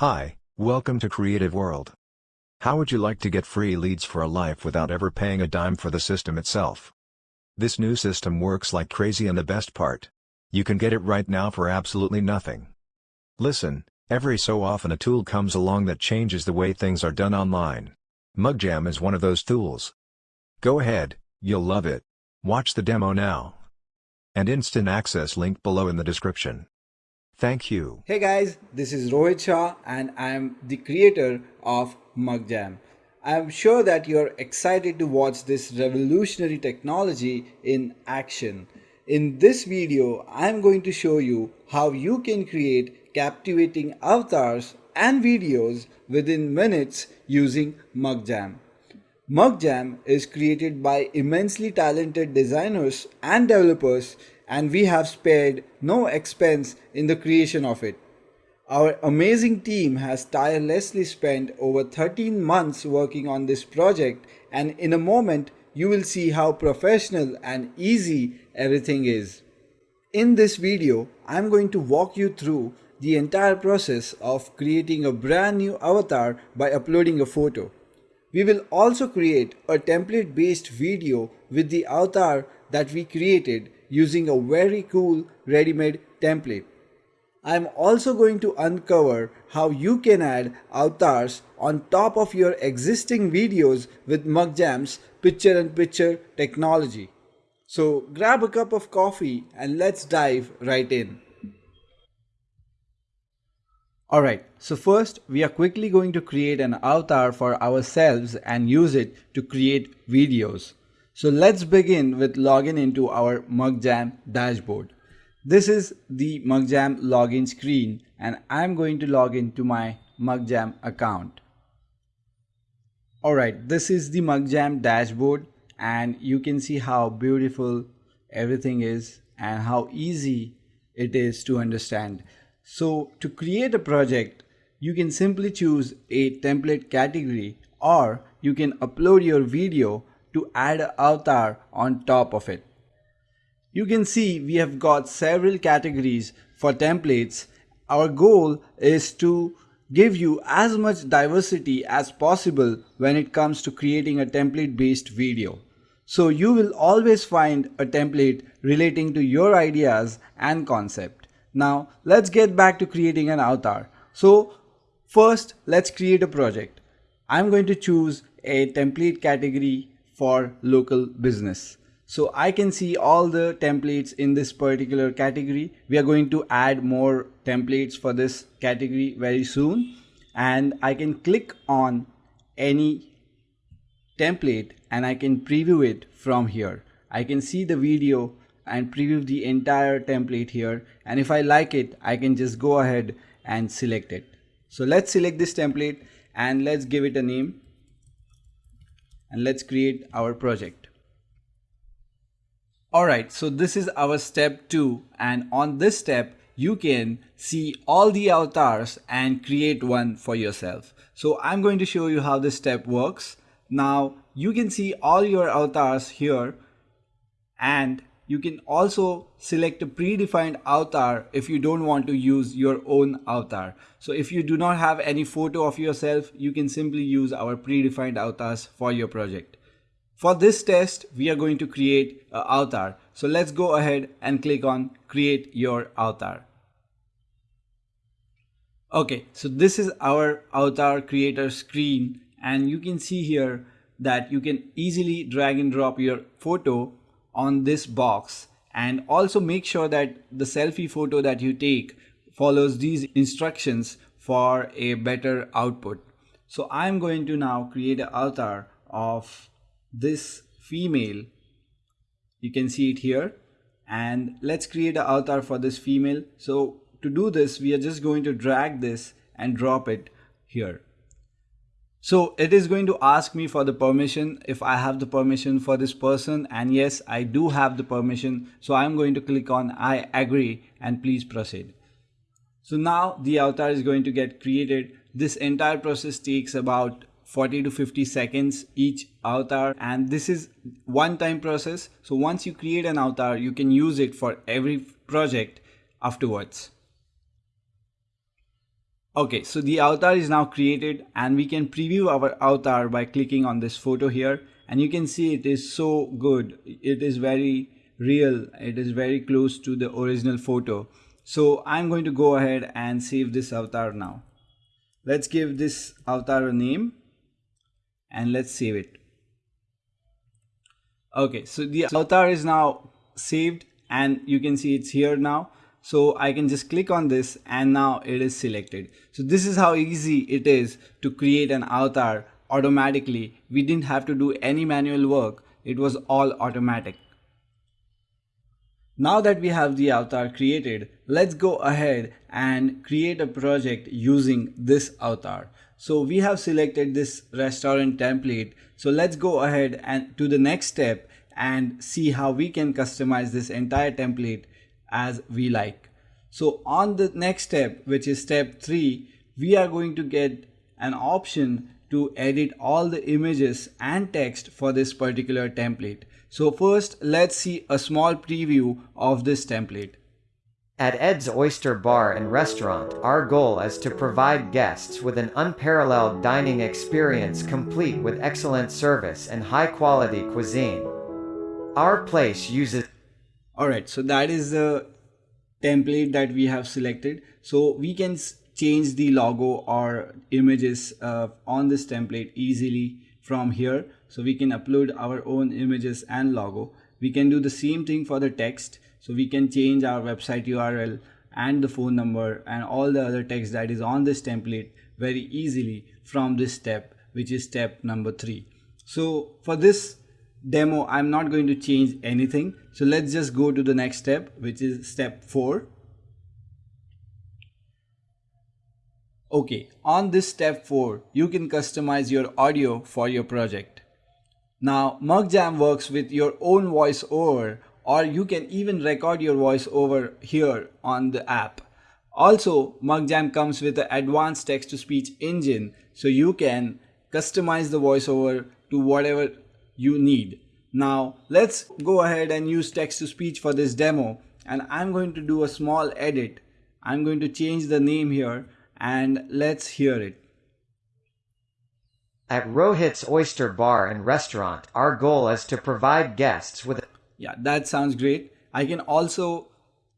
Hi, welcome to Creative World. How would you like to get free leads for a life without ever paying a dime for the system itself? This new system works like crazy and the best part. You can get it right now for absolutely nothing. Listen, every so often a tool comes along that changes the way things are done online. MugJam is one of those tools. Go ahead, you'll love it. Watch the demo now. And instant access link below in the description. Thank you. Hey guys, this is Rohit Shah and I am the creator of MugJam. I am sure that you're excited to watch this revolutionary technology in action. In this video, I am going to show you how you can create captivating avatars and videos within minutes using MugJam. MugJam is created by immensely talented designers and developers and we have spared no expense in the creation of it. Our amazing team has tirelessly spent over 13 months working on this project and in a moment you will see how professional and easy everything is. In this video, I am going to walk you through the entire process of creating a brand new avatar by uploading a photo. We will also create a template based video with the avatar that we created using a very cool ready-made template. I am also going to uncover how you can add avatars on top of your existing videos with MugJam's picture-in-picture technology. So grab a cup of coffee and let's dive right in. Alright, so first we are quickly going to create an avatar for ourselves and use it to create videos. So let's begin with login into our MugJam dashboard. This is the MugJam login screen and I'm going to log into my MugJam account. Alright, this is the MugJam dashboard and you can see how beautiful everything is and how easy it is to understand. So to create a project, you can simply choose a template category or you can upload your video to add an avatar on top of it. You can see we have got several categories for templates. Our goal is to give you as much diversity as possible when it comes to creating a template based video. So you will always find a template relating to your ideas and concept. Now let's get back to creating an avatar. So first let's create a project. I'm going to choose a template category for local business. So I can see all the templates in this particular category. We are going to add more templates for this category very soon. And I can click on any template and I can preview it from here. I can see the video and preview the entire template here. And if I like it, I can just go ahead and select it. So let's select this template and let's give it a name and let's create our project. Alright, so this is our step 2 and on this step you can see all the avatars and create one for yourself. So I'm going to show you how this step works. Now you can see all your avatars here and you can also select a predefined avatar if you don't want to use your own avatar. So if you do not have any photo of yourself, you can simply use our predefined avatars for your project. For this test, we are going to create an avatar. So let's go ahead and click on create your avatar. Okay, so this is our avatar creator screen and you can see here that you can easily drag and drop your photo on this box and also make sure that the selfie photo that you take follows these instructions for a better output. So I'm going to now create an avatar of this female. You can see it here and let's create an avatar for this female. So to do this, we are just going to drag this and drop it here. So it is going to ask me for the permission if I have the permission for this person and yes I do have the permission so I'm going to click on I agree and please proceed. So now the avatar is going to get created. This entire process takes about 40 to 50 seconds each avatar and this is one time process. So once you create an avatar you can use it for every project afterwards. Okay, so the avatar is now created and we can preview our avatar by clicking on this photo here and you can see it is so good. It is very real. It is very close to the original photo. So I'm going to go ahead and save this avatar now. Let's give this avatar a name and let's save it. Okay, so the avatar is now saved and you can see it's here now so I can just click on this and now it is selected. So this is how easy it is to create an avatar automatically. We didn't have to do any manual work. It was all automatic. Now that we have the avatar created, let's go ahead and create a project using this avatar. So we have selected this restaurant template. So let's go ahead and to the next step and see how we can customize this entire template as we like. So on the next step, which is step three, we are going to get an option to edit all the images and text for this particular template. So first, let's see a small preview of this template. At Ed's Oyster Bar and Restaurant, our goal is to provide guests with an unparalleled dining experience complete with excellent service and high-quality cuisine. Our place uses all right so that is the template that we have selected. So we can change the logo or images uh, on this template easily from here. So we can upload our own images and logo. We can do the same thing for the text. So we can change our website url and the phone number and all the other text that is on this template very easily from this step which is step number three. So for this demo I'm not going to change anything. So let's just go to the next step which is step 4 okay on this step 4 you can customize your audio for your project. Now MugJam works with your own voiceover or you can even record your voiceover here on the app. Also MugJam comes with an advanced text-to-speech engine so you can customize the voiceover to whatever you need. Now let's go ahead and use text to speech for this demo and I'm going to do a small edit. I'm going to change the name here and let's hear it. At Rohit's Oyster Bar and Restaurant, our goal is to provide guests with Yeah, that sounds great. I can also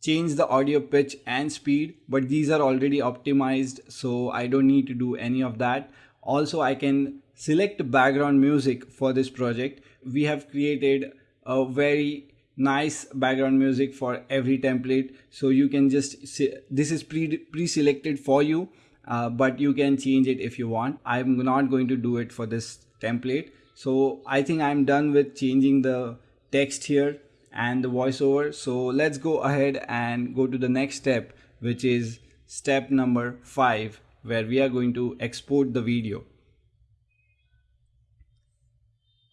change the audio pitch and speed, but these are already optimized, so I don't need to do any of that. Also, I can select background music for this project. We have created a very nice background music for every template. So you can just, this is pre-selected for you, uh, but you can change it if you want. I'm not going to do it for this template. So I think I'm done with changing the text here and the voiceover. So let's go ahead and go to the next step, which is step number five, where we are going to export the video.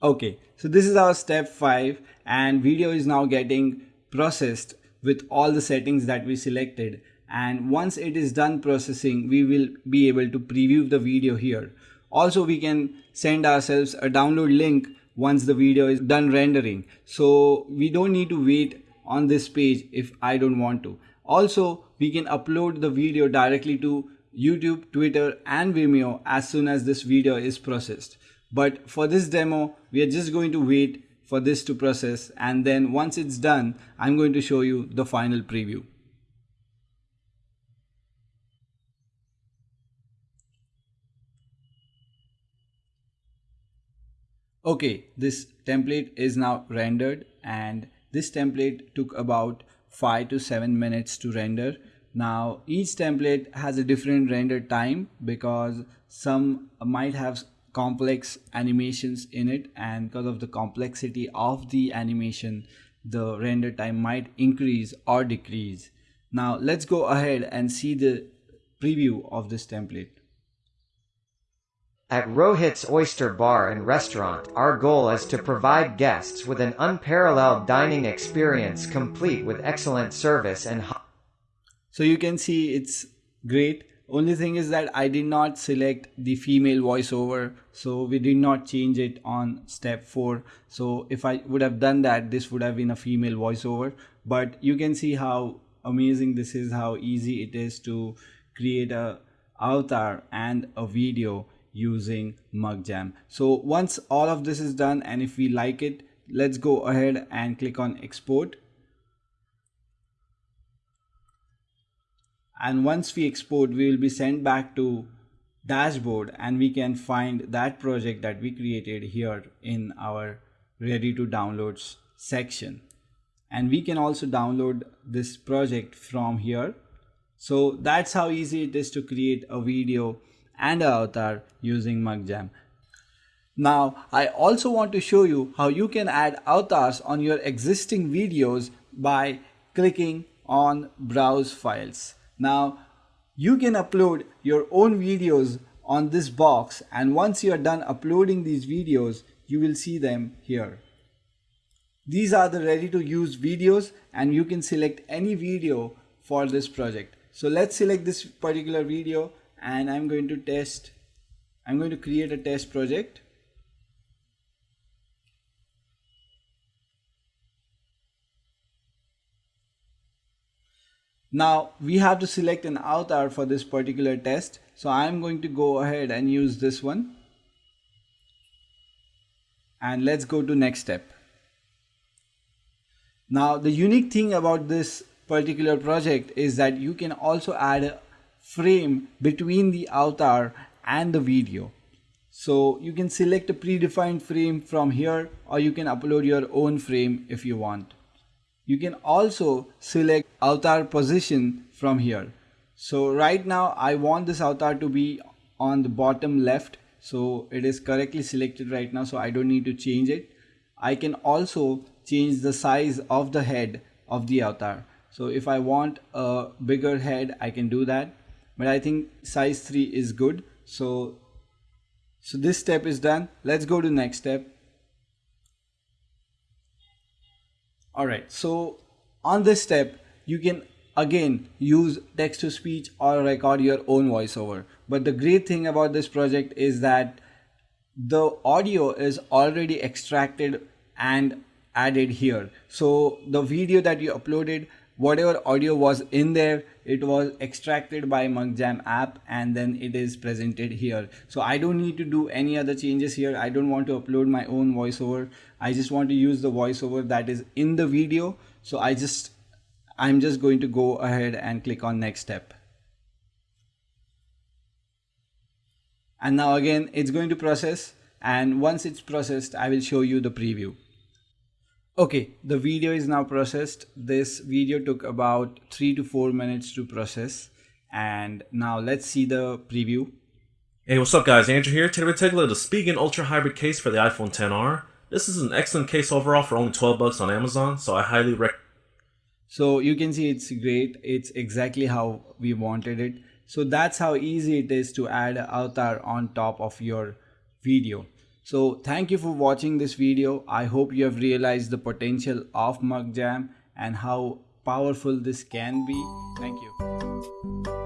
Okay, so this is our step 5 and video is now getting processed with all the settings that we selected and once it is done processing we will be able to preview the video here. Also we can send ourselves a download link once the video is done rendering. So we don't need to wait on this page if I don't want to. Also we can upload the video directly to YouTube, Twitter and Vimeo as soon as this video is processed. But for this demo, we are just going to wait for this to process and then once it's done, I'm going to show you the final preview. Okay, this template is now rendered and this template took about 5 to 7 minutes to render. Now each template has a different render time because some might have complex animations in it and because of the complexity of the animation the render time might increase or decrease. Now let's go ahead and see the preview of this template. At Rohit's Oyster Bar and Restaurant, our goal is to provide guests with an unparalleled dining experience complete with excellent service and So you can see it's great only thing is that I did not select the female voiceover so we did not change it on step 4 so if I would have done that this would have been a female voiceover but you can see how amazing this is how easy it is to create a avatar and a video using MugJam. So once all of this is done and if we like it, let's go ahead and click on export. And once we export, we will be sent back to dashboard and we can find that project that we created here in our ready to downloads section. And we can also download this project from here. So that's how easy it is to create a video and an avatar using MugJam. Now, I also want to show you how you can add avatars on your existing videos by clicking on browse files. Now, you can upload your own videos on this box and once you are done uploading these videos, you will see them here. These are the ready to use videos and you can select any video for this project. So let's select this particular video and I'm going to test, I'm going to create a test project. Now we have to select an avatar for this particular test. So I'm going to go ahead and use this one. And let's go to next step. Now the unique thing about this particular project is that you can also add a frame between the avatar and the video. So you can select a predefined frame from here or you can upload your own frame if you want. You can also select avatar position from here. So right now I want this avatar to be on the bottom left. So it is correctly selected right now. So I don't need to change it. I can also change the size of the head of the avatar. So if I want a bigger head, I can do that. But I think size 3 is good. So, so this step is done. Let's go to next step. Alright, so on this step, you can again use text to speech or record your own voiceover. But the great thing about this project is that the audio is already extracted and added here. So the video that you uploaded, whatever audio was in there, it was extracted by MugJam app and then it is presented here. So I don't need to do any other changes here. I don't want to upload my own voiceover. I just want to use the voiceover that is in the video. So I just, I'm just going to go ahead and click on next step. And now again, it's going to process. And once it's processed, I will show you the preview. Okay, the video is now processed. This video took about three to four minutes to process. And now let's see the preview. Hey, what's up guys? Andrew here. Today we're taking a look at the Spigen Ultra Hybrid case for the iPhone 10R. This is an excellent case overall for only 12 bucks on Amazon, so I highly recommend. So you can see it's great. It's exactly how we wanted it. So that's how easy it is to add avatar on top of your video. So thank you for watching this video. I hope you have realized the potential of MugJam and how powerful this can be. Thank you.